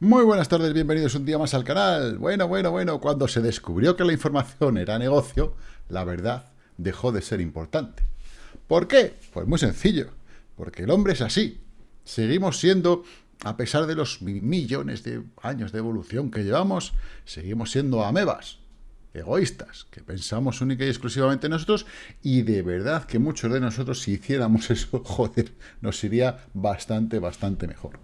Muy buenas tardes, bienvenidos un día más al canal. Bueno, bueno, bueno, cuando se descubrió que la información era negocio, la verdad dejó de ser importante. ¿Por qué? Pues muy sencillo, porque el hombre es así. Seguimos siendo, a pesar de los millones de años de evolución que llevamos, seguimos siendo amebas, egoístas, que pensamos única y exclusivamente en nosotros, y de verdad que muchos de nosotros, si hiciéramos eso, joder, nos iría bastante, bastante mejor.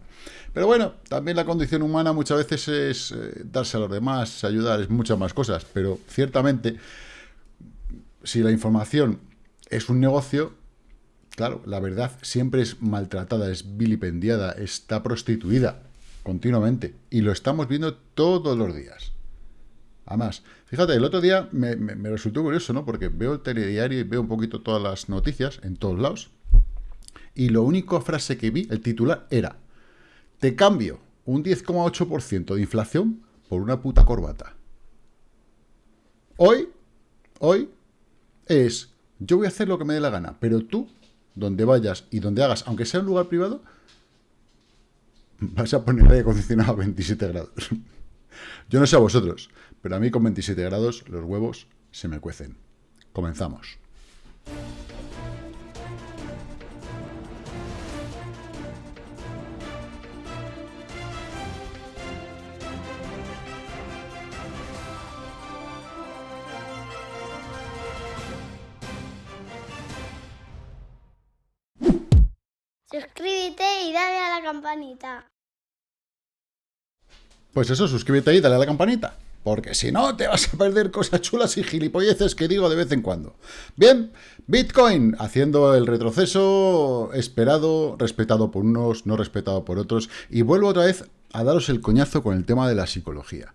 Pero bueno, también la condición humana muchas veces es eh, darse a los demás, ayudar, es muchas más cosas, pero ciertamente, si la información es un negocio, claro, la verdad siempre es maltratada, es vilipendiada, está prostituida continuamente, y lo estamos viendo todos los días. Además, fíjate, el otro día me, me resultó curioso, ¿no? Porque veo el telediario y veo un poquito todas las noticias en todos lados, y la única frase que vi, el titular, era te cambio un 10,8% de inflación por una puta corbata. Hoy, hoy, es, yo voy a hacer lo que me dé la gana, pero tú, donde vayas y donde hagas, aunque sea un lugar privado, vas a poner aire acondicionado a 27 grados. Yo no sé a vosotros, pero a mí con 27 grados los huevos se me cuecen. Comenzamos. Suscríbete y dale a la campanita. Pues eso, suscríbete y dale a la campanita. Porque si no, te vas a perder cosas chulas y gilipolleces que digo de vez en cuando. Bien, Bitcoin haciendo el retroceso esperado, respetado por unos, no respetado por otros. Y vuelvo otra vez a daros el coñazo con el tema de la psicología.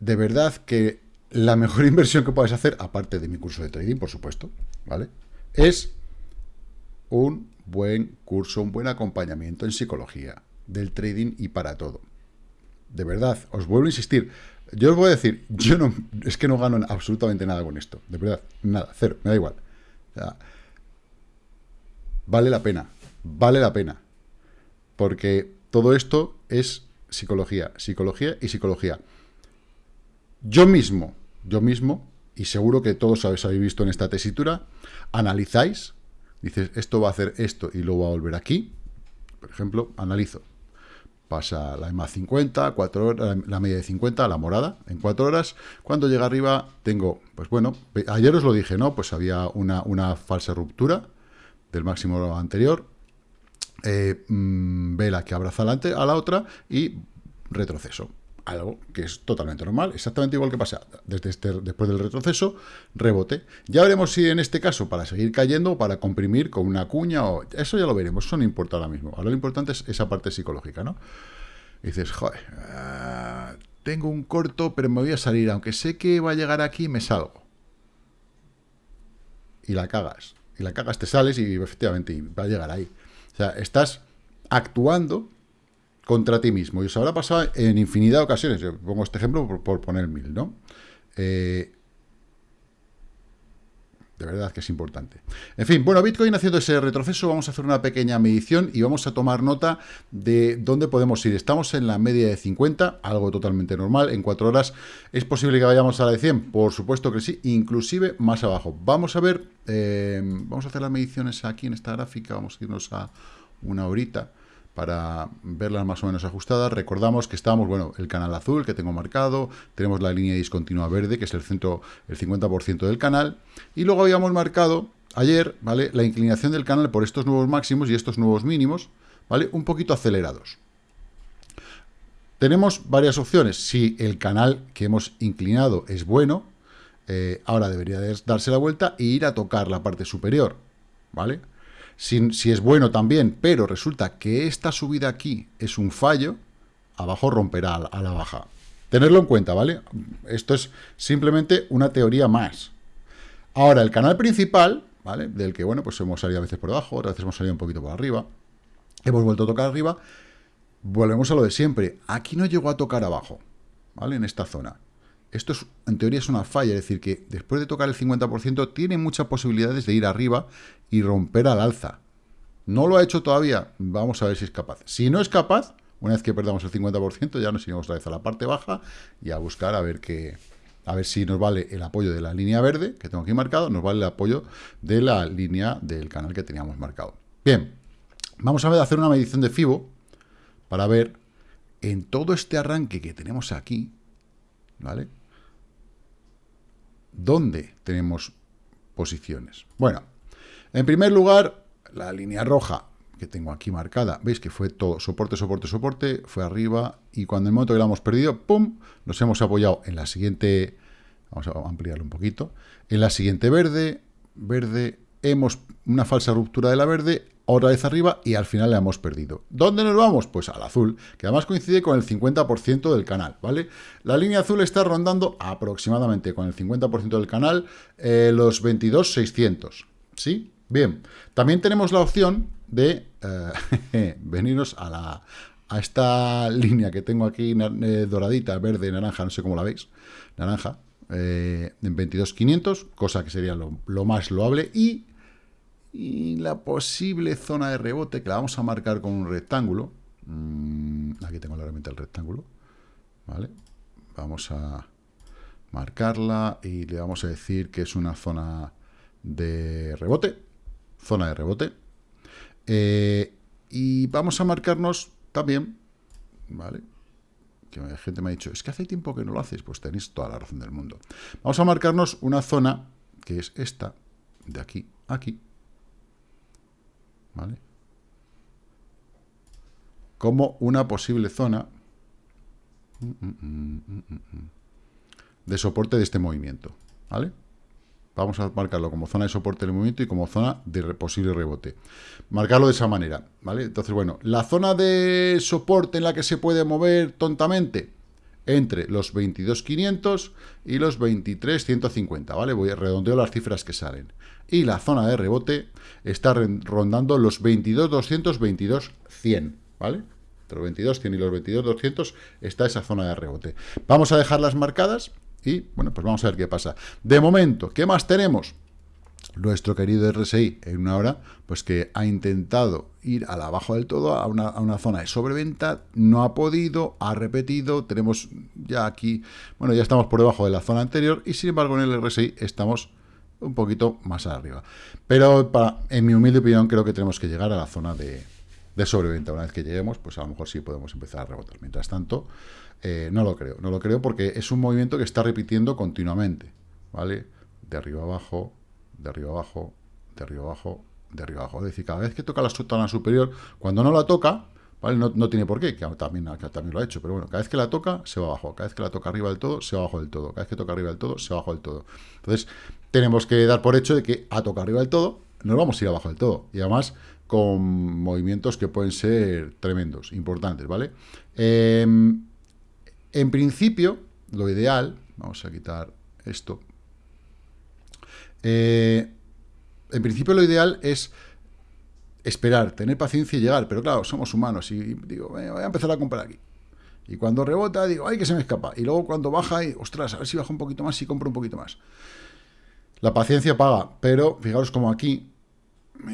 De verdad que la mejor inversión que puedes hacer, aparte de mi curso de trading, por supuesto, ¿vale? Es un buen curso, un buen acompañamiento en psicología, del trading y para todo. De verdad, os vuelvo a insistir. Yo os voy a decir, yo no, es que no gano absolutamente nada con esto. De verdad, nada, cero, me da igual. vale la pena, vale la pena. Porque todo esto es psicología, psicología y psicología. Yo mismo, yo mismo, y seguro que todos habéis visto en esta tesitura, analizáis dices, esto va a hacer esto y luego va a volver aquí, por ejemplo, analizo. Pasa la EMA 50, 4 horas, la media de 50, la morada, en 4 horas. Cuando llega arriba tengo, pues bueno, ayer os lo dije, ¿no? Pues había una, una falsa ruptura del máximo anterior, eh, mm, vela que abraza a la otra y retroceso algo que es totalmente normal, exactamente igual que pasa desde este, después del retroceso, rebote. Ya veremos si en este caso para seguir cayendo o para comprimir con una cuña, o eso ya lo veremos, eso no importa ahora mismo. Ahora lo importante es esa parte psicológica, ¿no? dices, joder, ah, tengo un corto, pero me voy a salir, aunque sé que va a llegar aquí, me salgo. Y la cagas. Y la cagas, te sales y efectivamente va a llegar ahí. O sea, estás actuando contra ti mismo. Y os habrá pasado en infinidad de ocasiones. Yo pongo este ejemplo por, poner mil, ¿no? Eh, de verdad que es importante. En fin, bueno, Bitcoin haciendo ese retroceso, vamos a hacer una pequeña medición y vamos a tomar nota de dónde podemos ir. Estamos en la media de 50, algo totalmente normal. En cuatro horas, ¿es posible que vayamos a la de 100? Por supuesto que sí, inclusive más abajo. Vamos a ver, eh, vamos a hacer las mediciones aquí en esta gráfica, vamos a irnos a una horita para verlas más o menos ajustadas. Recordamos que estamos, bueno, el canal azul que tengo marcado, tenemos la línea discontinua verde, que es el centro, el 50% del canal, y luego habíamos marcado ayer, ¿vale?, la inclinación del canal por estos nuevos máximos y estos nuevos mínimos, ¿vale?, un poquito acelerados. Tenemos varias opciones. Si el canal que hemos inclinado es bueno, eh, ahora debería darse la vuelta e ir a tocar la parte superior, ¿vale?, si, es bueno también, pero resulta que esta subida aquí es un fallo, abajo romperá a la baja. Tenerlo en cuenta, ¿vale? Esto es simplemente una teoría más. Ahora, el canal principal, ¿vale? Del que, bueno, pues hemos salido a veces por debajo, otras veces hemos salido un poquito por arriba. Hemos vuelto a tocar arriba. Volvemos a lo de siempre. Aquí no llegó a tocar abajo, ¿vale? En esta zona. Esto es, en teoría es una falla, es decir, que después de tocar el 50% tiene muchas posibilidades de ir arriba y romper al alza. No lo ha hecho todavía, vamos a ver si es capaz. Si no es capaz, Una vez que perdamos el 50%, ya nos iremos otra vez a la parte baja y a buscar a ver qué, a ver si nos vale el apoyo de la línea verde, que tengo aquí marcado, nos vale el apoyo de la línea del canal que teníamos marcado. Bien, vamos a hacer una medición de FIBO para ver en todo este arranque que tenemos aquí, ¿vale? ¿Dónde tenemos posiciones? Bueno, en primer lugar, la línea roja que tengo aquí marcada, veis que fue todo soporte, soporte, soporte, fue arriba y cuando el momento que la hemos perdido, ¡pum!, nos hemos apoyado en la siguiente, vamos a ampliarlo un poquito, en la siguiente verde, verde, hemos una falsa ruptura de la verde, otra vez arriba y al final la hemos perdido. ¿Dónde nos vamos? Pues al azul, que además coincide con el 50% del canal, ¿vale? La línea azul está rondando aproximadamente con el 50% del canal eh, los 22.600, ¿sí? Bien, también tenemos la opción de eh, venirnos a, la, a esta línea que tengo aquí eh, doradita, verde, naranja, no sé cómo la veis, naranja, eh, en 22.500, cosa que sería lo, más loable, y, y, la posible zona de rebote, que la vamos a marcar con un rectángulo, mm, aquí tengo la herramienta del rectángulo, ¿vale? Vamos a marcarla y le vamos a decir que es una zona de rebote, zona de rebote, eh, y vamos a marcarnos también, ¿vale? Que gente me ha dicho, es que hace tiempo que no lo haces, pues tenéis toda la razón del mundo. Vamos a marcarnos una zona, que es esta, de aquí a aquí, ¿vale? Como una posible zona de soporte de este movimiento, ¿vale? Vamos a marcarlo como zona de soporte del movimiento y como zona de posible rebote. Marcarlo de esa manera, ¿vale? Entonces, bueno, la zona de soporte en la que se puede mover tontamente entre los 22.500 y los 23.150, ¿vale? Voy a redondeo las cifras que salen. Y la zona de rebote está rondando los 22.200, 22.100, ¿vale? Entre los 22.100 y los 22.200 está esa zona de rebote. Vamos a dejarlas marcadas y, bueno, pues vamos a ver qué pasa. De momento, ¿qué más tenemos? Nuestro querido RSI en una hora, pues que ha intentado ir a la abajo del todo, a una, a una zona de sobreventa, no ha podido, ha repetido, tenemos ya aquí, bueno, ya estamos por debajo de la zona anterior, y sin embargo en el RSI estamos un poquito más arriba. Pero para, en mi humilde opinión creo que tenemos que llegar a la zona de, de sobreventa. Una vez que lleguemos, pues a lo mejor sí podemos empezar a rebotar. Mientras tanto, eh, no lo creo. No lo creo porque es un movimiento que está repitiendo continuamente. ¿Vale? De arriba abajo, de arriba abajo, de arriba abajo, de arriba abajo. Es decir, cada vez que toca la zona superior, cuando no la toca, ¿vale? No, no, tiene por qué, que también, que también lo ha hecho, pero bueno, cada vez que la toca, se va abajo. Cada vez que la toca arriba del todo, se va abajo del todo. Cada vez que toca arriba del todo, se va abajo del todo. Entonces, tenemos que dar por hecho de que a tocar arriba del todo, nos vamos a ir abajo del todo. Y además, con movimientos que pueden ser tremendos, importantes, ¿vale? Eh, en principio, lo ideal, vamos a quitar esto, eh, en principio lo ideal es esperar, tener paciencia y llegar, pero claro, somos humanos y digo, voy a empezar a comprar aquí. Y cuando rebota, digo, ay, que se me escapa. Y luego cuando baja, y, ostras, a ver si baja un poquito más y compro un poquito más. La paciencia paga, pero fijaros como aquí,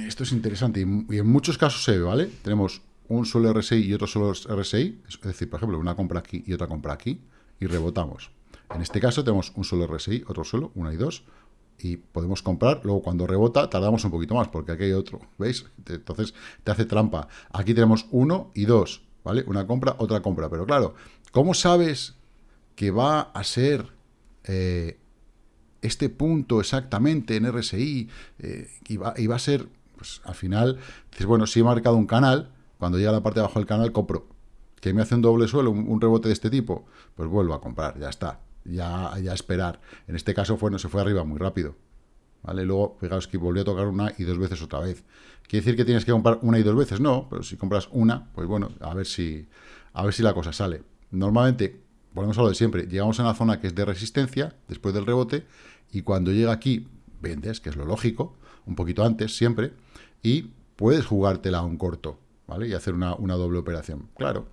esto es interesante y, y en muchos casos se ve, ¿vale? Tenemos un solo RSI y otro solo RSI, es decir, por ejemplo, una compra aquí y otra compra aquí, y rebotamos. En este caso tenemos un solo RSI, otro solo, una y dos, y podemos comprar, luego cuando rebota tardamos un poquito más, porque aquí hay otro, ¿veis? Entonces te hace trampa. Aquí tenemos uno y dos, ¿vale? Una compra, otra compra, pero claro, ¿cómo sabes que va a ser eh, este punto exactamente en RSI eh, y, va, y va a ser, pues al final, dices, bueno, si he marcado un canal, cuando llega a la parte de abajo del canal, compro. Que me hace un doble suelo, un, rebote de este tipo, pues vuelvo a comprar, ya está. Ya, ya esperar. En este caso fue, no se fue arriba muy rápido. ¿Vale? Luego, fijaos que volvió a tocar una y dos veces otra vez. ¿Quiere decir que tienes que comprar una y dos veces? No, pero si compras una, pues bueno, a ver si, a ver si la cosa sale. Normalmente, volvemos a lo de siempre, llegamos a una zona que es de resistencia, después del rebote, y cuando llega aquí, vendes, que es lo lógico, un poquito antes, siempre, y puedes jugártela a un corto. ¿vale? Y hacer una, doble operación. Claro,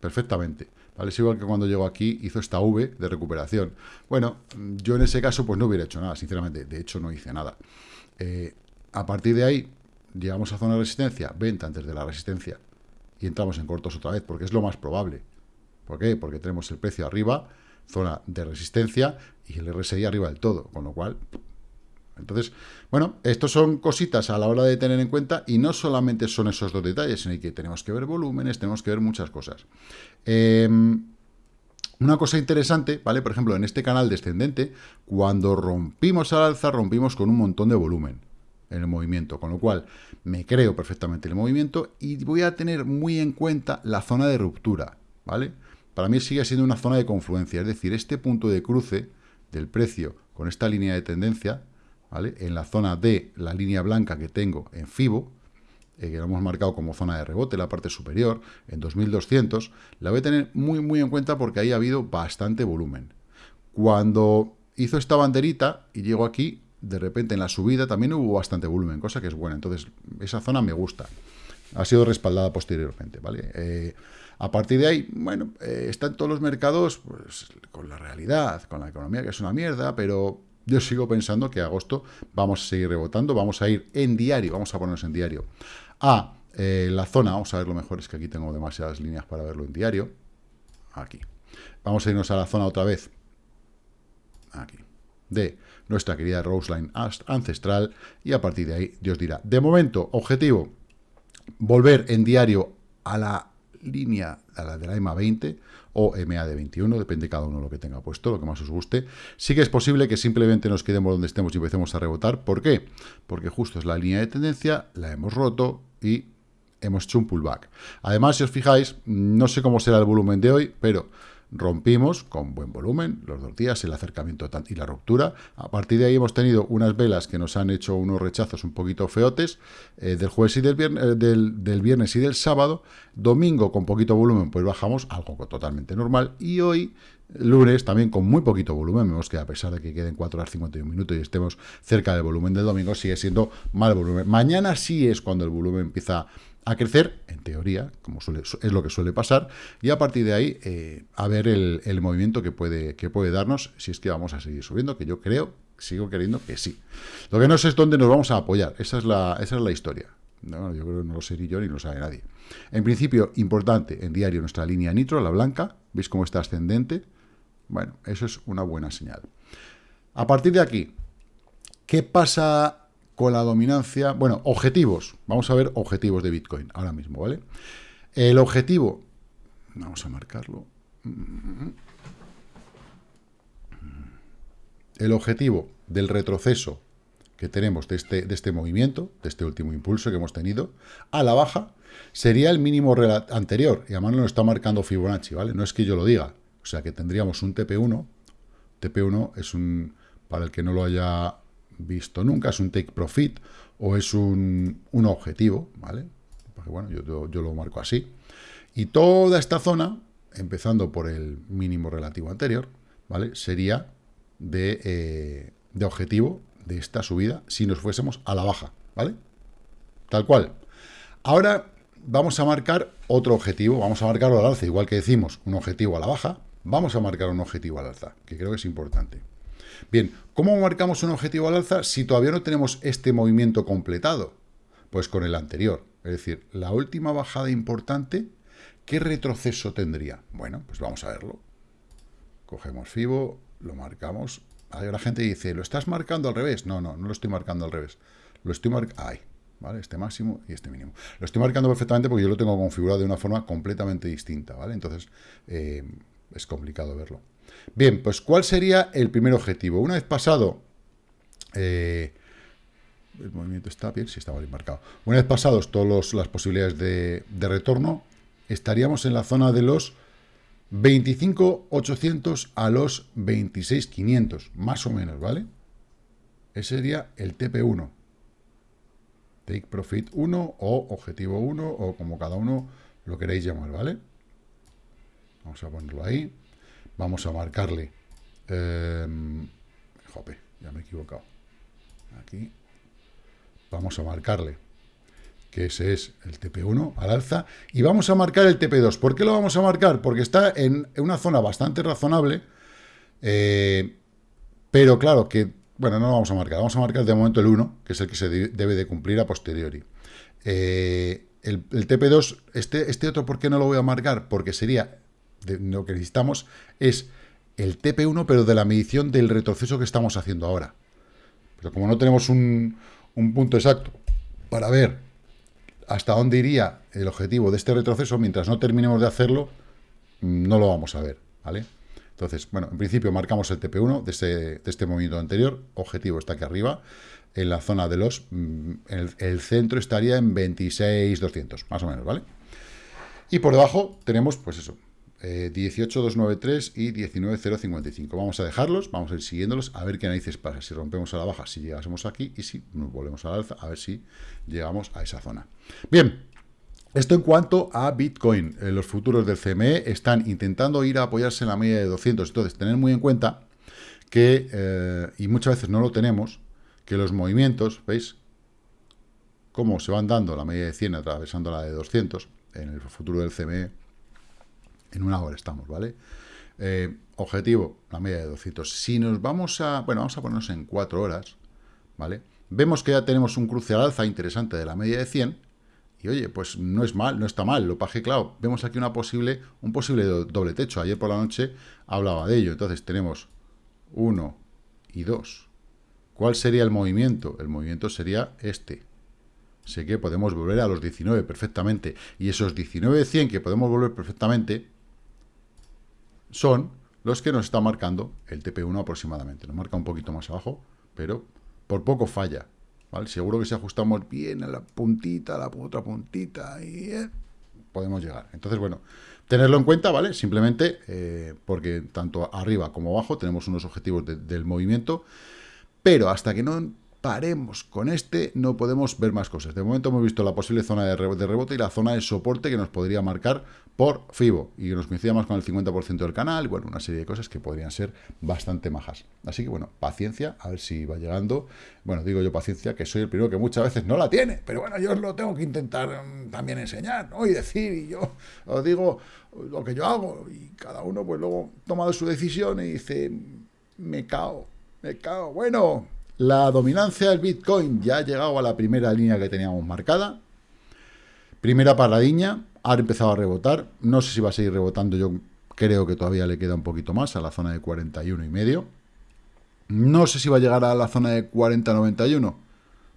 perfectamente. ¿Vale? Es igual que cuando llegó aquí, hizo esta V de recuperación. Bueno, yo en ese caso pues no hubiera hecho nada, sinceramente. De hecho, no hice nada. Eh, a partir de ahí, llegamos a zona de resistencia, venta antes de la resistencia. y entramos en cortos otra vez, porque es lo más probable. ¿Por qué? Porque tenemos el precio arriba, zona de resistencia, y el RSI arriba del todo, con lo cual... Entonces, bueno, estos son cositas a la hora de tener en cuenta y no solamente son esos dos detalles, sino que tenemos que ver volúmenes, tenemos que ver muchas cosas. Em, una cosa interesante, ¿vale? Por ejemplo, en este canal descendente, cuando rompimos al alza, rompimos con un montón de volumen en el movimiento, con lo cual me creo perfectamente el movimiento y voy a tener muy en cuenta la zona de ruptura, ¿vale? Para mí sigue siendo una zona de confluencia, es decir, este punto de cruce del precio con esta línea de tendencia, En la zona de la línea blanca que tengo en FIBO, eh, que lo hemos marcado como zona de rebote, la parte superior, en 2200, la voy a tener muy, muy en cuenta porque ahí ha habido bastante volumen. Cuando hizo esta banderita y llego aquí, de repente en la subida también hubo bastante volumen, cosa que es buena. Entonces, esa zona me gusta. Ha sido respaldada posteriormente, ¿vale? Eh, a partir de ahí, bueno, eh, están todos los mercados pues, con la realidad, con la economía que es una mierda, pero yo sigo pensando que agosto vamos a seguir rebotando, vamos a ir en diario, vamos a ponernos en diario, a eh, la zona, vamos a ver lo mejor, es que aquí tengo demasiadas líneas para verlo en diario, aquí. Vamos a irnos a la zona otra vez, aquí, de nuestra querida Roseline ancestral, y a partir de ahí Dios dirá. De momento, objetivo, volver en diario a la línea a la de la EMA 20 o EMA de 21, depende cada uno lo que tenga puesto, lo que más os guste. Sí que es posible que simplemente nos quedemos donde estemos y empecemos a rebotar. ¿Por qué? Porque justo es la línea de tendencia, la hemos roto y hemos hecho un pullback. Además, si os fijáis, no sé cómo será el volumen de hoy, pero rompimos con buen volumen, los dos días, el acercamiento y la ruptura. A partir de ahí hemos tenido unas velas que nos han hecho unos rechazos un poquito feotes eh, del jueves y del viernes, eh, del, viernes y del sábado. Domingo con poquito volumen, pues bajamos, algo totalmente normal. Y hoy, lunes, también con muy poquito volumen, vemos que a pesar de que queden 4 horas 51 minutos y estemos cerca del volumen del domingo, sigue siendo mal volumen. Mañana sí es cuando el volumen empieza a crecer, en teoría, como es lo que suele pasar, y a partir de ahí eh, a ver el, movimiento que puede, que puede darnos si es que vamos a seguir subiendo, que yo creo, sigo queriendo que sí. Lo que no sé es dónde nos vamos a apoyar, esa es la, esa es la historia. No, yo creo que no lo sé ni yo ni lo sabe nadie. En principio, importante, en diario nuestra línea nitro, la blanca, ¿veis cómo está ascendente? Bueno, eso es una buena señal. A partir de aquí, ¿qué pasa con la dominancia... Bueno, objetivos. Vamos a ver objetivos de Bitcoin ahora mismo, ¿vale? El objetivo... Vamos a marcarlo. El objetivo del retroceso que tenemos de este, de este movimiento, de este último impulso que hemos tenido, a la baja, sería el mínimo anterior. Y además nos está marcando Fibonacci, ¿vale? No es que yo lo diga. O sea que tendríamos un TP1. TP1 es un, para el que no lo haya visto nunca, es un take profit o es un, objetivo, ¿vale? Porque bueno, yo, yo, lo marco así. Y toda esta zona, empezando por el mínimo relativo anterior, ¿vale? Sería de, eh, de objetivo de esta subida si nos fuésemos a la baja, ¿vale? Tal cual. Ahora vamos a marcar otro objetivo, vamos a marcarlo al alza, igual que decimos un objetivo a la baja, vamos a marcar un objetivo al alza, que creo que es importante. Bien, ¿cómo marcamos un objetivo al alza si todavía no tenemos este movimiento completado? Pues con el anterior. Es decir, la última bajada importante, ¿qué retroceso tendría? Bueno, pues vamos a verlo. Cogemos FIBO, lo marcamos. Ahí la gente dice, ¿lo estás marcando al revés? No, no, no lo estoy marcando al revés. Lo estoy marcando... Ahí, ¿vale? Este máximo y este mínimo. Lo estoy marcando perfectamente porque yo lo tengo configurado de una forma completamente distinta, ¿vale? Entonces, eh, es complicado verlo. Bien, pues ¿cuál sería el primer objetivo? Una vez pasado... Eh, el movimiento está bien, sí estaba bien marcado. Una vez pasados todas las posibilidades de, retorno, estaríamos en la zona de los 25.800 a los 26.500, más o menos, ¿vale? Ese sería el TP1. Take Profit 1 o Objetivo 1 o como cada uno lo queréis llamar, ¿vale? Vamos a ponerlo ahí. Vamos a marcarle... Eh, jope, ya me he equivocado. Aquí. Vamos a marcarle que ese es el TP1 al alza, y vamos a marcar el TP2. ¿Por qué lo vamos a marcar? Porque está en, una zona bastante razonable, eh, pero claro que, bueno, no lo vamos a marcar, vamos a marcar de momento el 1, que es el que se debe de cumplir a posteriori. Eh, el, TP2, este, este otro, ¿por qué no lo voy a marcar? Porque sería, lo que necesitamos es el TP1, pero de la medición del retroceso que estamos haciendo ahora. Pero como no tenemos un, un punto exacto para ver hasta dónde iría el objetivo de este retroceso, mientras no terminemos de hacerlo, no lo vamos a ver, ¿vale? Entonces, bueno, en principio marcamos el TP1 de, de este movimiento anterior, objetivo está aquí arriba, en la zona de los... Mm, el, centro estaría en 26.200, más o menos, ¿vale? Y por debajo tenemos, pues eso, 18.293 eh, y 19.055. Vamos a dejarlos, vamos a ir siguiéndolos, a ver qué narices pasa. Si rompemos a la baja, si llegásemos aquí, y si nos volvemos a la alza, a ver si llegamos a esa zona. Bien, esto en cuanto a Bitcoin. Eh, los futuros del CME están intentando ir a apoyarse en la media de 200. Entonces, tener muy en cuenta que, eh, y muchas veces no lo tenemos, que los movimientos, ¿veis? Cómo se van dando la media de 100 atravesando la de 200 en el futuro del CME. En una hora estamos, ¿vale? Eh, objetivo, la media de 200. Si nos vamos a... Bueno, vamos a ponernos en 4 horas, ¿vale? Vemos que ya tenemos un cruce al alza interesante de la media de 100. Y oye, pues no es mal, no está mal. Lo paje, claro, vemos aquí una posible, un posible doble techo. Ayer por la noche hablaba de ello. Entonces tenemos 1 y 2 ¿Cuál sería el movimiento? El movimiento sería este. Sé que podemos volver a los 19 perfectamente. Y esos 19 de 100 que podemos volver perfectamente son los que nos está marcando el TP1 aproximadamente. Nos marca un poquito más abajo, pero por poco falla. Seguro que si ajustamos bien a la puntita, a la otra puntita, y eh, podemos llegar. Entonces, bueno, tenerlo en cuenta, ¿vale? Simplemente eh, porque tanto arriba como abajo tenemos unos objetivos del movimiento pero hasta que no paremos con este, no podemos ver más cosas. De momento hemos visto la posible zona de rebote y la zona de soporte que nos podría marcar por FIBO y nos coincida más con el 50% del canal bueno, una serie de cosas que podrían ser bastante majas. Así que bueno, paciencia, a ver si va llegando. Bueno, digo yo paciencia, que soy el primero que muchas veces no la tiene, pero bueno, yo os lo tengo que intentar mm, también enseñar, ¿no? Y decir, y yo os digo lo que yo hago y cada uno pues luego toma su decisión y dice, me cao me cago. Bueno, la dominancia del Bitcoin ya ha llegado a la primera línea que teníamos marcada. Primera paradiña, ha empezado a rebotar. No sé si va a seguir rebotando, yo creo que todavía le queda un poquito más, a la zona de 41 y medio. No sé si va a llegar a la zona de 40-91,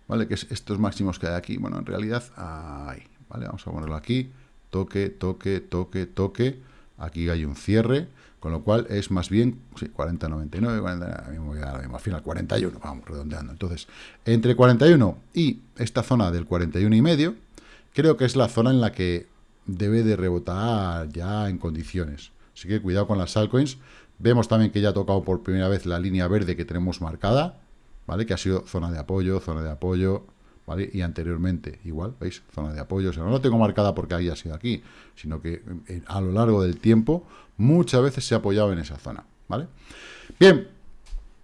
¿vale? Que es estos máximos que hay aquí. Bueno, en realidad, ahí, ¿vale? Vamos a ponerlo aquí. Toque, toque, toque, toque. Aquí hay un cierre. Con lo cual es más bien, sí, 40, 99, 40, mismo, al final 41, vamos redondeando. Entonces, entre 41 y esta zona del 41 y medio, creo que es la zona en la que debe de rebotar ya en condiciones. Así que cuidado con las altcoins. Vemos también que ya ha tocado por primera vez la línea verde que tenemos marcada, ¿vale? Que ha sido zona de apoyo, zona de apoyo, ¿vale? Y anteriormente, igual, ¿veis? Zona de apoyo. O sea, no lo tengo marcada porque haya sido aquí, sino que eh, a lo largo del tiempo muchas veces se ha apoyado en esa zona, ¿vale? Bien,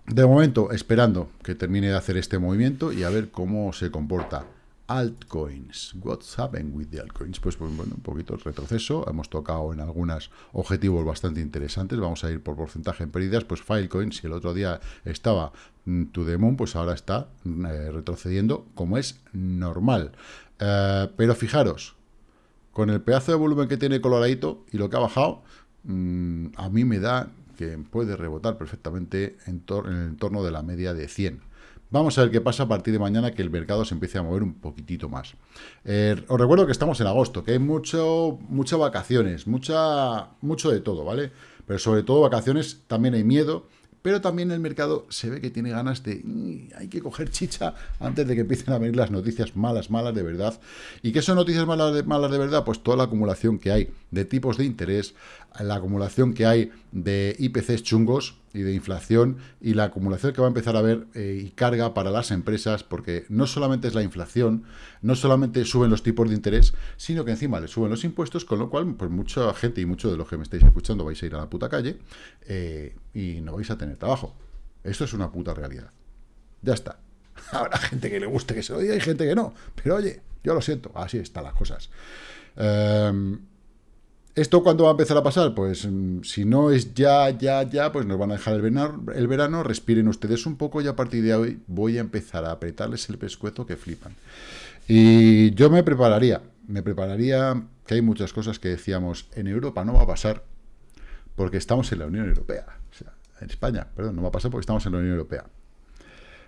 de momento esperando que termine de hacer este movimiento y a ver cómo se comporta. Altcoins, what's happened with the altcoins? Pues, pues, bueno, un poquito el retroceso, hemos tocado en algunos objetivos bastante interesantes, vamos a ir por porcentaje en pérdidas, pues Filecoin, si el otro día estaba mm, to the moon, pues ahora está mm, eh, retrocediendo como es normal. Eh, pero fijaros, con el pedazo de volumen que tiene coloradito y lo que ha bajado, Mm, a mí me da que puede rebotar perfectamente en, en, el entorno de la media de 100. Vamos a ver qué pasa a partir de mañana que el mercado se empiece a mover un poquitito más. Eh, os recuerdo que estamos en agosto, que hay mucho, muchas vacaciones, mucha, mucho de todo, ¿vale? Pero sobre todo vacaciones también hay miedo pero también el mercado se ve que tiene ganas de... hay que coger chicha antes de que empiecen a venir las noticias malas, malas de verdad. ¿Y qué son noticias malas de, malas de verdad? Pues toda la acumulación que hay de tipos de interés, la acumulación que hay de IPCs chungos, y de inflación y la acumulación que va a empezar a haber eh, y carga para las empresas, porque no solamente es la inflación, no solamente suben los tipos de interés, sino que encima le suben los impuestos, con lo cual, pues mucha gente y muchos de los que me estáis escuchando vais a ir a la puta calle eh, y no vais a tener trabajo. Esto es una puta realidad. Ya está. Habrá gente que le guste que se lo diga y gente que no. Pero oye, yo lo siento, así están las cosas. Em, ¿Esto cuándo va a empezar a pasar? Pues mm, si no es ya, ya, ya, pues nos van a dejar el verano, el verano, respiren ustedes un poco y a partir de hoy voy a empezar a apretarles el pescuezo que flipan. Y yo me prepararía, me prepararía, que hay muchas cosas que decíamos, en Europa no va a pasar porque estamos en la Unión Europea. O sea, en España, perdón, no va a pasar porque estamos en la Unión Europea.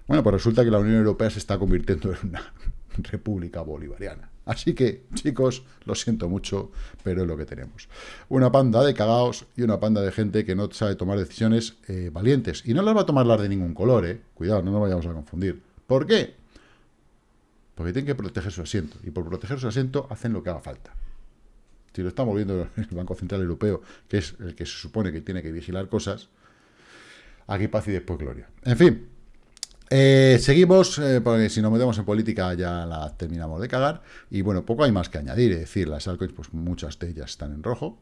Bueno, pues resulta que la Unión Europea se está convirtiendo en una república bolivariana. Así que, chicos, lo siento mucho, pero es lo que tenemos. Una panda de cagaos y una panda de gente que no sabe tomar decisiones eh, valientes. Y no las va a tomar las de ningún color, ¿eh? Cuidado, no nos vayamos a confundir. ¿Por qué? Porque tienen que proteger su asiento. Y por proteger su asiento hacen lo que haga falta. Si lo estamos viendo el Banco Central Europeo, que es el que se supone que tiene que vigilar cosas, aquí paz y después gloria. En fin, eh, seguimos, eh, porque si nos metemos en política ya la terminamos de cagar. Y bueno, poco hay más que añadir. Es decir, las altcoins, pues muchas de ellas están en rojo,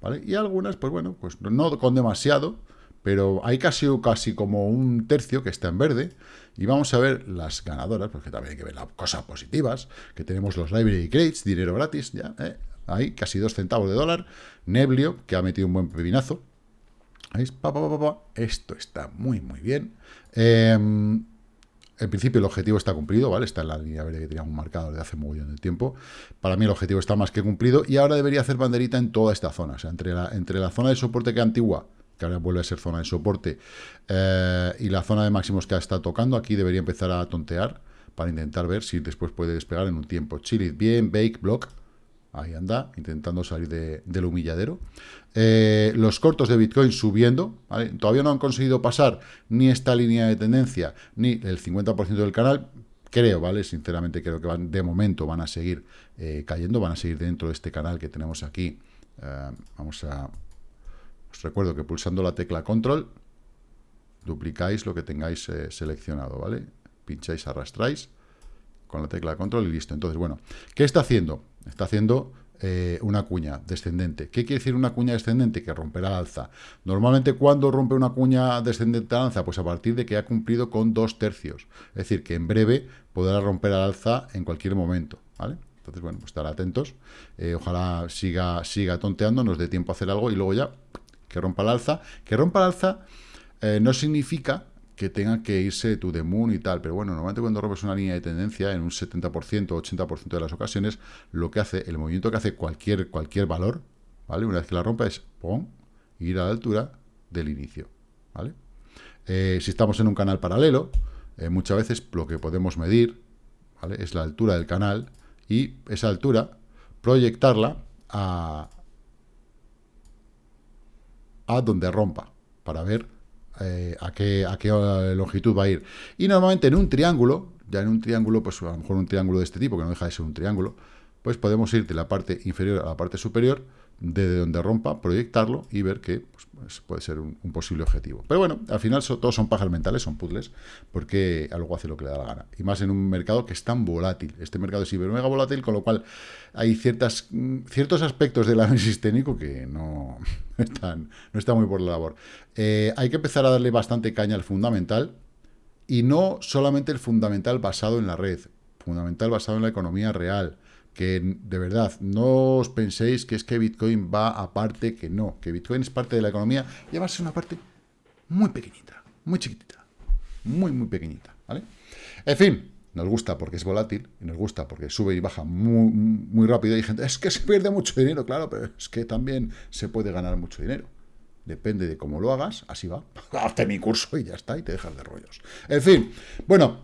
¿vale? Y algunas, pues bueno, pues no con demasiado, pero hay casi, casi como un tercio que está en verde. Y vamos a ver las ganadoras, porque también hay que ver las cosas positivas, que tenemos los library crates, dinero gratis, ya, ¿eh? Ahí, casi dos centavos de dólar. Neblio, que ha metido un buen pepinazo. ¿Veis? Esto está muy, muy bien. Em, en principio el objetivo está cumplido, ¿vale? Está en la línea verde que teníamos marcado desde hace bien de tiempo. Para mí el objetivo está más que cumplido y ahora debería hacer banderita en toda esta zona. O sea, entre la, zona de soporte que antigua, que ahora vuelve a ser zona de soporte, eh, y la zona de máximos que está tocando, aquí debería empezar a tontear para intentar ver si después puede despegar en un tiempo. Chile, bien, bake, block, Ahí anda, intentando salir del humilladero. Eh, los cortos de Bitcoin subiendo. Todavía no han conseguido pasar ni esta línea de tendencia, ni el 50% del canal. Creo, ¿vale? Sinceramente creo que de momento van a seguir eh, cayendo, van a seguir dentro de este canal que tenemos aquí. Eh, vamos a... Os recuerdo que pulsando la tecla control, duplicáis lo que tengáis seleccionado, ¿vale? Pincháis, arrastráis con la tecla control y listo. Entonces, bueno, ¿qué está haciendo? Está haciendo eh, una cuña descendente. ¿Qué quiere decir una cuña descendente? Que romperá la alza. Normalmente, cuando rompe una cuña descendente al alza? Pues a partir de que ha cumplido con dos tercios. Es decir, que en breve podrá romper al alza en cualquier momento. ¿vale? Entonces, bueno, pues estar atentos. Eh, ojalá siga, siga tonteando, nos dé tiempo a hacer algo y luego ya que rompa el alza. Que rompa el alza eh, no significa que tenga que irse to the y tal. Pero bueno, normalmente cuando rompes una línea de tendencia, en un 70%, 80% de las ocasiones, lo que hace, el movimiento que hace cualquier, cualquier valor, ¿vale? Una vez que la rompa es, ir a la altura del inicio, ¿vale? Eh, si estamos en un canal paralelo, eh, muchas veces lo que podemos medir, ¿vale? Es la altura del canal y esa altura proyectarla a, a donde rompa, para ver eh, a, qué, a qué longitud va a ir. Y normalmente en un triángulo, ya en un triángulo, pues a lo mejor un triángulo de este tipo, que no deja de ser un triángulo, pues podemos ir de la parte inferior a la parte superior, desde donde rompa, proyectarlo y ver que pues, pues, puede ser un, posible objetivo. Pero bueno, al final todos son pajas mentales, son puzzles, porque algo hace lo que le da la gana. Y más en un mercado que es tan volátil. Este mercado es hiper mega volátil, con lo cual hay ciertas, mm, ciertos aspectos del análisis técnico que no, están, no están muy por la labor. Eh, hay que empezar a darle bastante caña al fundamental, y no solamente el fundamental basado en la red, fundamental basado en la economía real, que de verdad, no os penséis que es que Bitcoin va aparte, que no, que Bitcoin es parte de la economía y además es una parte muy pequeñita, muy chiquitita, muy, muy pequeñita, ¿vale? En fin, nos gusta porque es volátil, y nos gusta porque sube y baja muy, muy rápido, y hay gente, es que se pierde mucho dinero, claro, pero es que también se puede ganar mucho dinero. Depende de cómo lo hagas, así va. Hazte mi curso y ya está, y te dejas de rollos. En fin, bueno,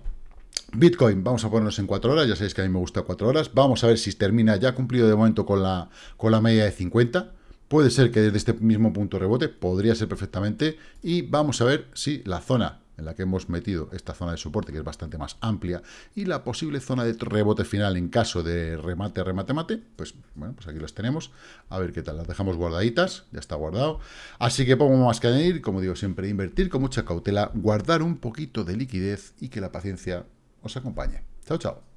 Bitcoin, vamos a ponernos en 4 horas, ya sabéis que a mí me gusta 4 horas. Vamos a ver si termina ya cumplido de momento con la, con la media de 50. Puede ser que desde este mismo punto rebote, podría ser perfectamente. Y vamos a ver si la zona en la que hemos metido esta zona de soporte, que es bastante más amplia, y la posible zona de rebote final en caso de remate, remate, mate, pues bueno, pues aquí las tenemos. A ver qué tal, las dejamos guardaditas, ya está guardado. Así que pongo más que añadir, como digo siempre, invertir con mucha cautela, guardar un poquito de liquidez y que la paciencia os acompañe. Chao, chao.